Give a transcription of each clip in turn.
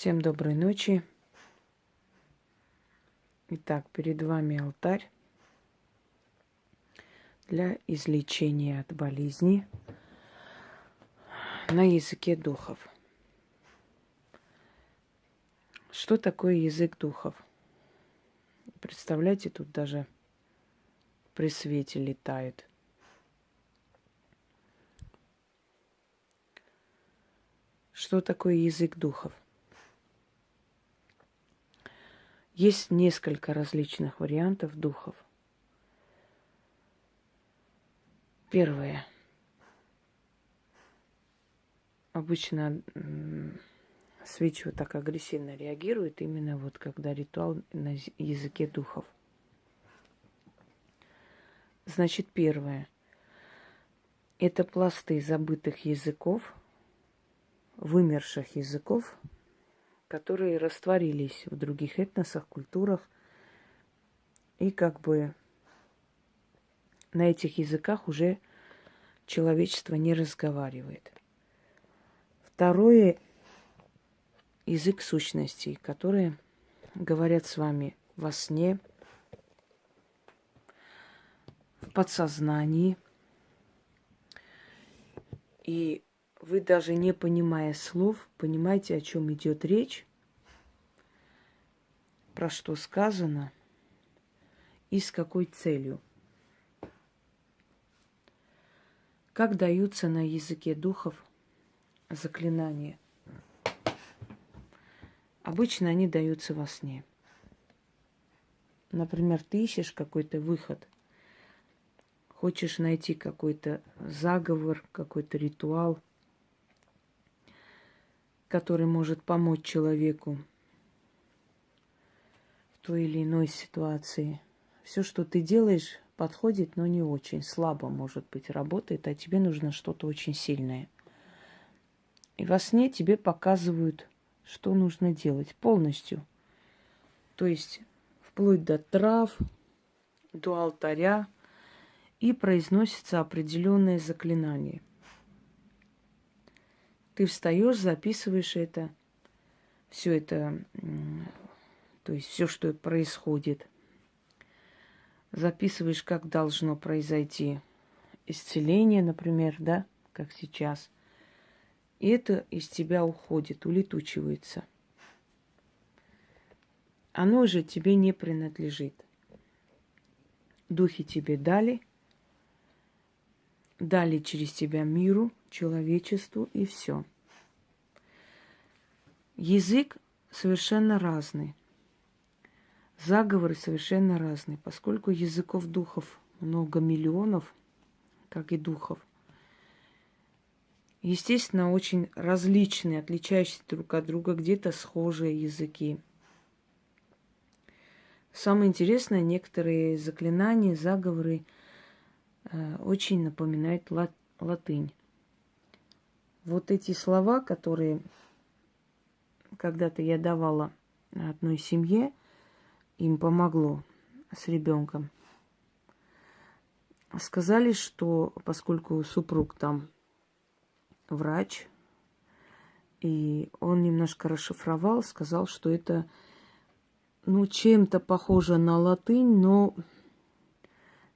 Всем доброй ночи. Итак, перед вами алтарь для излечения от болезни на языке духов. Что такое язык духов? Представляете, тут даже при свете летает. Что такое язык духов? Есть несколько различных вариантов духов. Первое. Обычно свечи вот так агрессивно реагирует именно вот когда ритуал на языке духов. Значит, первое. Это пласты забытых языков, вымерших языков, которые растворились в других этносах, культурах. И как бы на этих языках уже человечество не разговаривает. Второе – язык сущностей, которые говорят с вами во сне, в подсознании. И вы даже не понимая слов, понимаете, о чем идет речь, про что сказано и с какой целью. Как даются на языке духов заклинания? Обычно они даются во сне. Например, ты ищешь какой-то выход, хочешь найти какой-то заговор, какой-то ритуал – который может помочь человеку в той или иной ситуации. Все, что ты делаешь, подходит, но не очень. Слабо, может быть, работает, а тебе нужно что-то очень сильное. И во сне тебе показывают, что нужно делать полностью. То есть вплоть до трав, до алтаря, и произносится определенное заклинание – ты встаешь, записываешь это, все это, то есть все, что происходит. Записываешь, как должно произойти исцеление, например, да, как сейчас. И это из тебя уходит, улетучивается. Оно же тебе не принадлежит. Духи тебе дали, дали через тебя миру – человечеству и все. Язык совершенно разный. Заговоры совершенно разные, поскольку языков духов много миллионов, как и духов. Естественно, очень различные, отличающиеся друг от друга, где-то схожие языки. Самое интересное, некоторые заклинания, заговоры э, очень напоминают лат- латынь вот эти слова, которые когда-то я давала одной семье, им помогло с ребенком. Сказали, что поскольку супруг там врач, и он немножко расшифровал, сказал, что это ну, чем-то похоже на латынь, но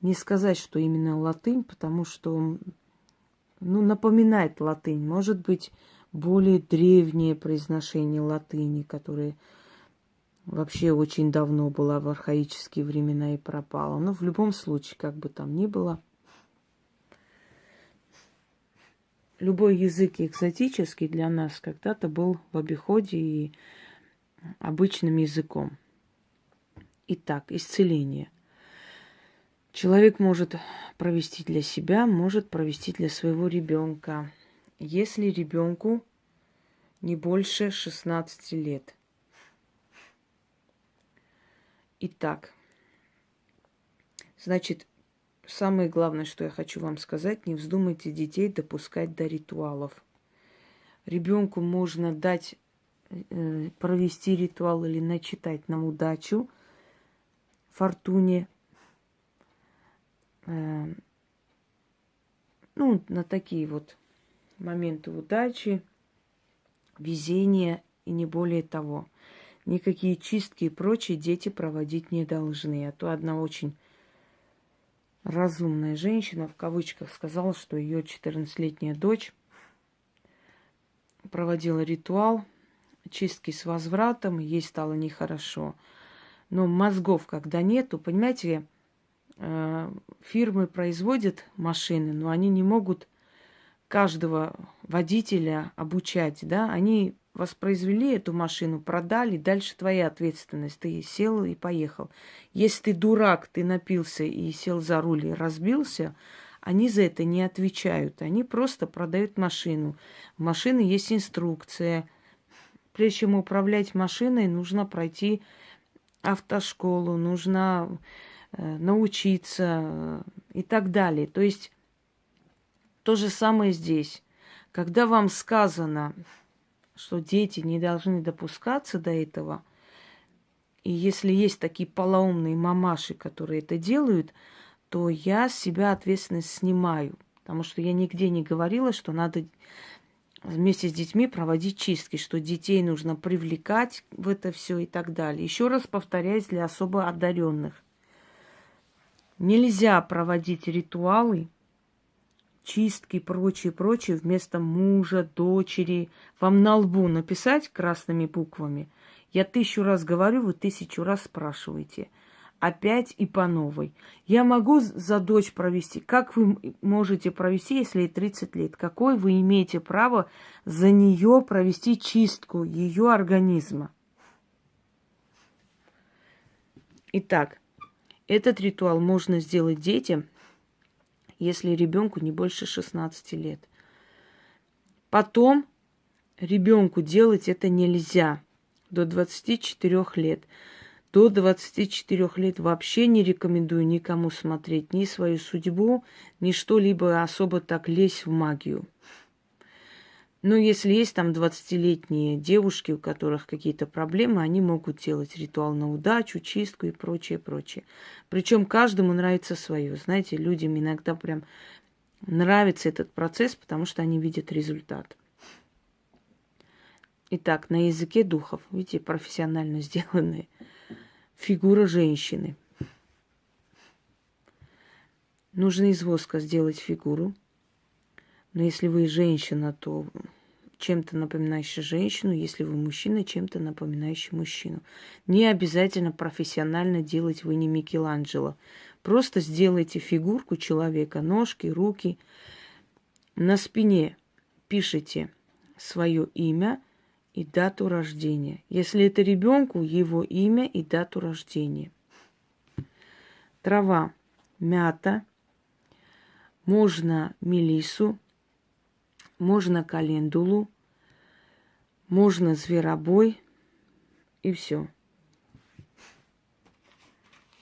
не сказать, что именно латынь, потому что ну, напоминает латынь. Может быть, более древнее произношение латыни, которое вообще очень давно было в архаические времена и пропало. Но в любом случае, как бы там ни было, любой язык экзотический для нас когда-то был в обиходе и обычным языком. Итак, исцеление – Человек может провести для себя, может провести для своего ребенка, если ребенку не больше 16 лет. Итак, значит, самое главное, что я хочу вам сказать, не вздумайте детей допускать до ритуалов. Ребенку можно дать э, провести ритуал или начитать на удачу, фортуне, Э, ну, на такие вот моменты удачи, везения и не более того. Никакие чистки и прочие дети проводить не должны. А то одна очень разумная женщина, в кавычках, сказала, что ее 14-летняя дочь проводила ритуал чистки с возвратом, ей стало нехорошо. Но мозгов, когда нету, понимаете, фирмы производят машины, но они не могут каждого водителя обучать, да, они воспроизвели эту машину, продали, дальше твоя ответственность. Ты сел и поехал. Если ты дурак, ты напился и сел за руль и разбился, они за это не отвечают. Они просто продают машину. В машины есть инструкция. Прежде чем управлять машиной, нужно пройти автошколу, нужно э, научиться э, и так далее. То есть то же самое здесь. Когда вам сказано, что дети не должны допускаться до этого, и если есть такие полоумные мамаши, которые это делают, то я с себя ответственность снимаю. Потому что я нигде не говорила, что надо вместе с детьми проводить чистки, что детей нужно привлекать в это все и так далее. Еще раз повторяюсь для особо одаренных. Нельзя проводить ритуалы, чистки и прочее, прочее вместо мужа, дочери. Вам на лбу написать красными буквами. Я тысячу раз говорю, вы тысячу раз спрашиваете – опять и по новой. Я могу за дочь провести. Как вы можете провести, если ей 30 лет? Какое вы имеете право за нее провести чистку ее организма? Итак, этот ритуал можно сделать детям, если ребенку не больше 16 лет. Потом ребенку делать это нельзя до 24 лет. До 24 лет вообще не рекомендую никому смотреть ни свою судьбу, ни что-либо особо так лезть в магию. Но если есть там 20-летние девушки, у которых какие-то проблемы, они могут делать ритуал на удачу, чистку и прочее, прочее. Причем каждому нравится свое. Знаете, людям иногда прям нравится этот процесс, потому что они видят результат. Итак, на языке духов, видите, профессионально сделанные – фигура женщины. Нужно из воска сделать фигуру. Но если вы женщина, то чем-то напоминающий женщину, если вы мужчина, чем-то напоминающий мужчину. Не обязательно профессионально делать вы не Микеланджело. Просто сделайте фигурку человека, ножки, руки. На спине пишите свое имя – и дату рождения. Если это ребенку, его имя и дату рождения. Трава, мята, можно мелису, можно календулу, можно зверобой и все.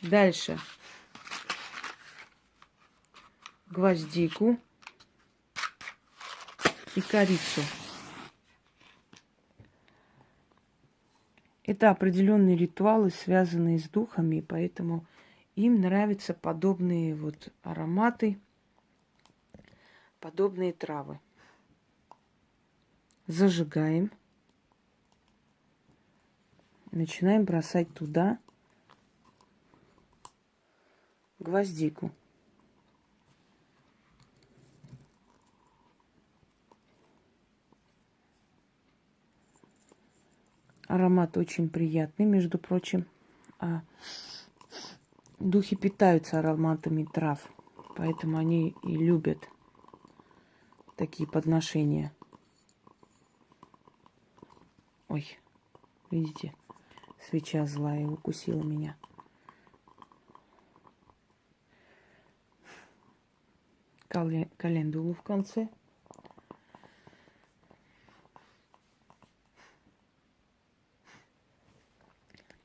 Дальше. Гвоздику и корицу. Это определенные ритуалы, связанные с духами, поэтому им нравятся подобные вот ароматы, подобные травы. Зажигаем. Начинаем бросать туда гвоздику. Аромат очень приятный, между прочим. А духи питаются ароматами трав, поэтому они и любят такие подношения. Ой, видите, свеча злая укусила меня. Календулу в конце.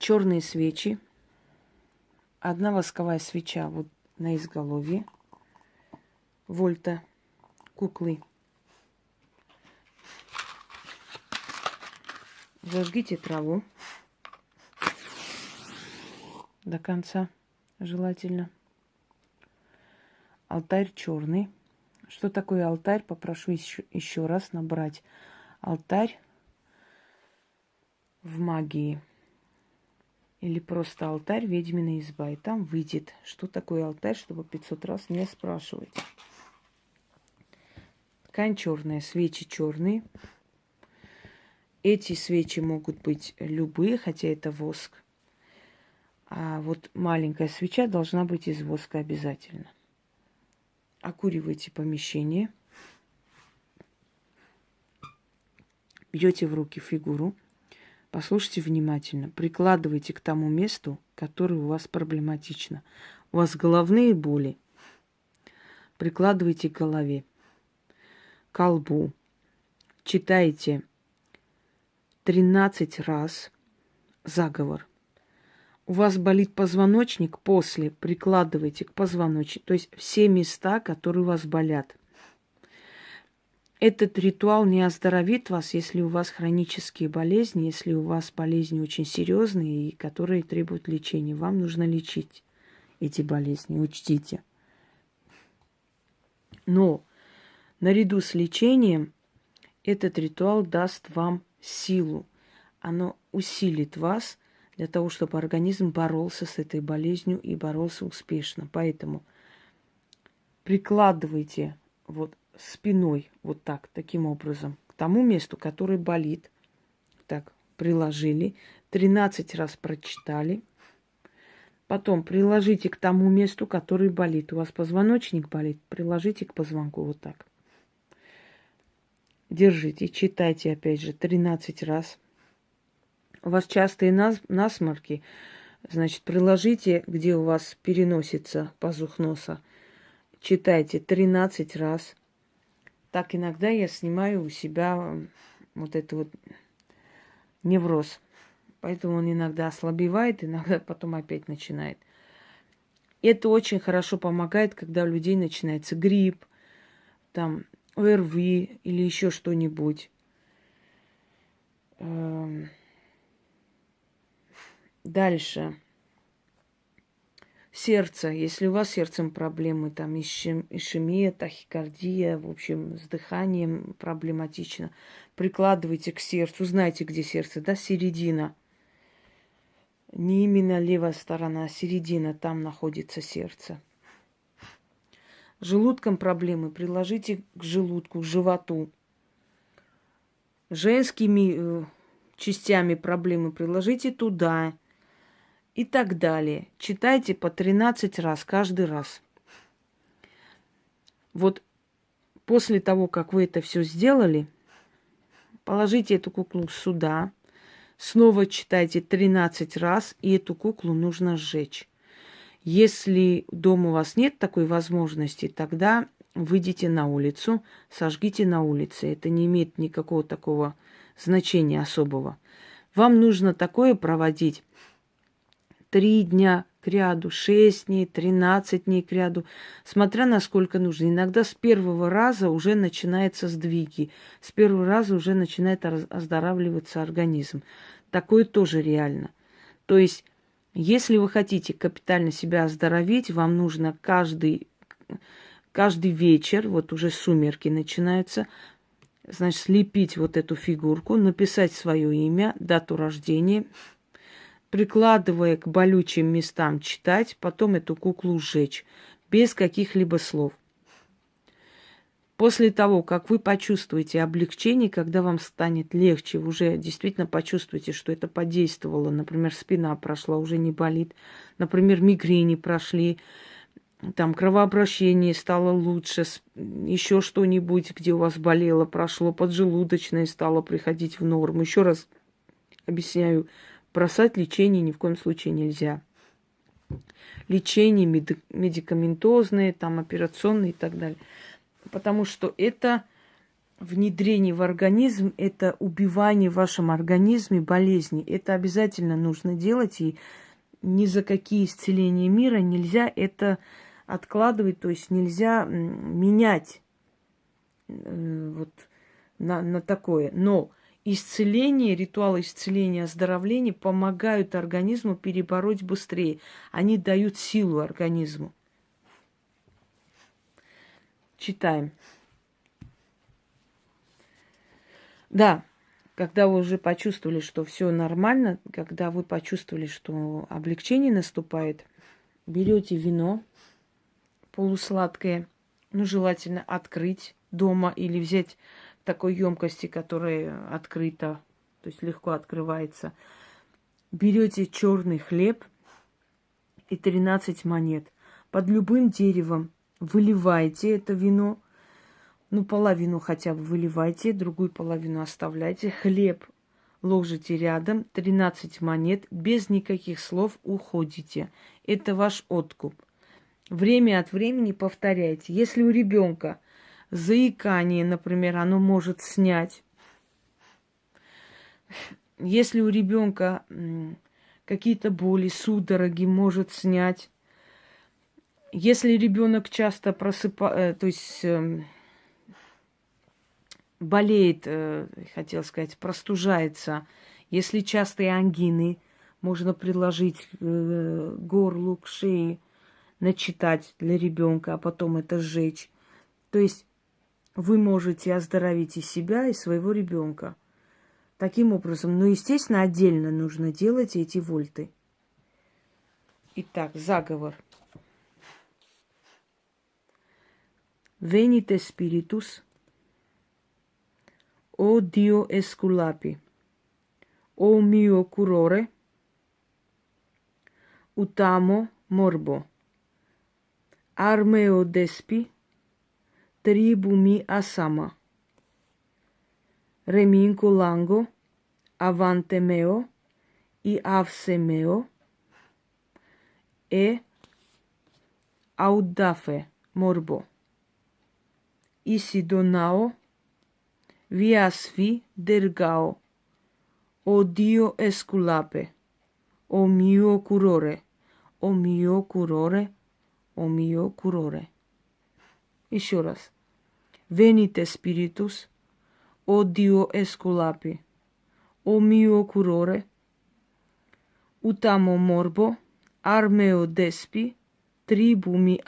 черные свечи, одна восковая свеча вот на изголовье, вольта, куклы. Зажгите траву до конца, желательно. Алтарь черный. Что такое алтарь? Попрошу еще, еще раз набрать. Алтарь в магии или просто алтарь ведьмина изба. И там выйдет, что такое алтарь, чтобы 500 раз не спрашивать. Ткань черная, свечи черные. Эти свечи могут быть любые, хотя это воск. А вот маленькая свеча должна быть из воска обязательно. Окуривайте помещение. Берете в руки фигуру. Послушайте внимательно. Прикладывайте к тому месту, которое у вас проблематично. У вас головные боли. Прикладывайте к голове, к колбу. Читайте 13 раз заговор – у вас болит позвоночник, после прикладывайте к позвоночнику, то есть все места, которые у вас болят. Этот ритуал не оздоровит вас, если у вас хронические болезни, если у вас болезни очень серьезные и которые требуют лечения. Вам нужно лечить эти болезни, учтите. Но наряду с лечением этот ритуал даст вам силу. Оно усилит вас – для того, чтобы организм боролся с этой болезнью и боролся успешно. Поэтому прикладывайте вот спиной вот так, таким образом, к тому месту, который болит. Так, приложили, 13 раз прочитали. Потом приложите к тому месту, который болит. У вас позвоночник болит, приложите к позвонку вот так. Держите, читайте опять же 13 раз у вас частые нас, насморки, значит, приложите, где у вас переносится пазух носа, читайте 13 раз. Так иногда я снимаю у себя вот это вот невроз. Поэтому он иногда ослабевает, иногда потом опять начинает. Это очень хорошо помогает, когда у людей начинается грипп, там ОРВИ или еще что-нибудь. Эм, Дальше. Сердце. Если у вас с сердцем проблемы, там ишемия, тахикардия, в общем, с дыханием проблематично, прикладывайте к сердцу. Знаете, где сердце, да? Середина. Не именно левая сторона, а середина. Там находится сердце. Желудком проблемы приложите к желудку, к животу. Женскими э, частями проблемы приложите туда и так далее. Читайте по 13 раз каждый раз. Вот после того, как вы это все сделали, положите эту куклу сюда, снова читайте 13 раз, и эту куклу нужно сжечь. Если дома у вас нет такой возможности, тогда выйдите на улицу, сожгите на улице. Это не имеет никакого такого значения особого. Вам нужно такое проводить три дня к ряду, шесть дней, тринадцать дней к ряду, смотря насколько нужно. Иногда с первого раза уже начинаются сдвиги, с первого раза уже начинает оздоравливаться организм. Такое тоже реально. То есть, если вы хотите капитально себя оздоровить, вам нужно каждый, каждый вечер, вот уже сумерки начинаются, значит, слепить вот эту фигурку, написать свое имя, дату рождения – прикладывая к болючим местам читать, потом эту куклу сжечь, без каких-либо слов. После того, как вы почувствуете облегчение, когда вам станет легче, вы уже действительно почувствуете, что это подействовало, например, спина прошла, уже не болит, например, мигрени прошли, там кровообращение стало лучше, еще что-нибудь, где у вас болело, прошло, поджелудочное стало приходить в норму. Еще раз объясняю, бросать лечение ни в коем случае нельзя. Лечение медикаментозное, там, операционное и так далее. Потому что это внедрение в организм, это убивание в вашем организме болезни. Это обязательно нужно делать, и ни за какие исцеления мира нельзя это откладывать, то есть нельзя менять э, вот на, на такое. Но исцеление, ритуалы исцеления, оздоровления помогают организму перебороть быстрее. Они дают силу организму. Читаем. Да, когда вы уже почувствовали, что все нормально, когда вы почувствовали, что облегчение наступает, берете вино полусладкое, ну, желательно открыть дома или взять такой емкости, которая открыта, то есть легко открывается. Берете черный хлеб и 13 монет. Под любым деревом выливаете это вино, ну, половину хотя бы выливайте, другую половину оставляйте. Хлеб ложите рядом, 13 монет, без никаких слов уходите. Это ваш откуп. Время от времени повторяйте. Если у ребенка заикание, например, оно может снять. Если у ребенка какие-то боли, судороги может снять. Если ребенок часто просыпается, э, то есть эм, болеет, э, хотел сказать, простужается, если частые ангины, можно предложить э, горлу, к шее, начитать для ребенка, а потом это сжечь. То есть вы можете оздоровить и себя, и своего ребенка. Таким образом, но, естественно, отдельно нужно делать эти вольты. Итак, заговор. venite spiritus. O dio esculapi. O mio curore. Utamo morbo. Armeo despi. Tribu mi asama reminco lango. Avante meo. I avse meo. E audafe morbo. isi donao, viasvi dergao, o Dio esculape, o mio curore, o mio curore, o mio curore. Еще раз. Venite spiritus, o Dio esculapi, o mio curore, utamo morbo, armeo despi, tribu mi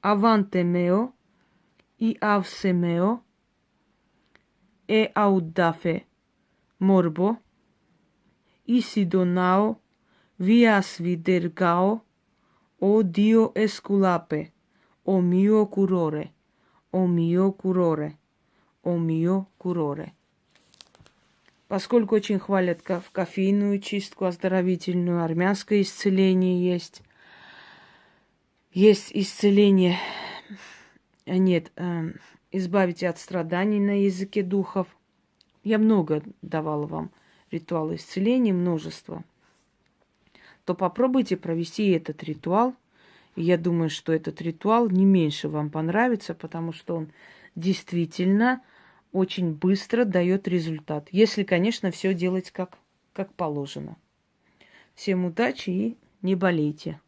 avante meo, i avse meo, e audafe morbo, isi donao, vias vidergao, o Dio esculape, o mio curore, о мио куроре, о мио куроре. Поскольку очень хвалят кофейную чистку оздоровительную, армянское исцеление есть, есть исцеление, э, нет, э, избавите от страданий на языке духов. Я много давала вам ритуалы исцеления, множество. То попробуйте провести этот ритуал. Я думаю, что этот ритуал не меньше вам понравится, потому что он действительно очень быстро дает результат. Если, конечно, все делать как, как положено. Всем удачи и не болейте.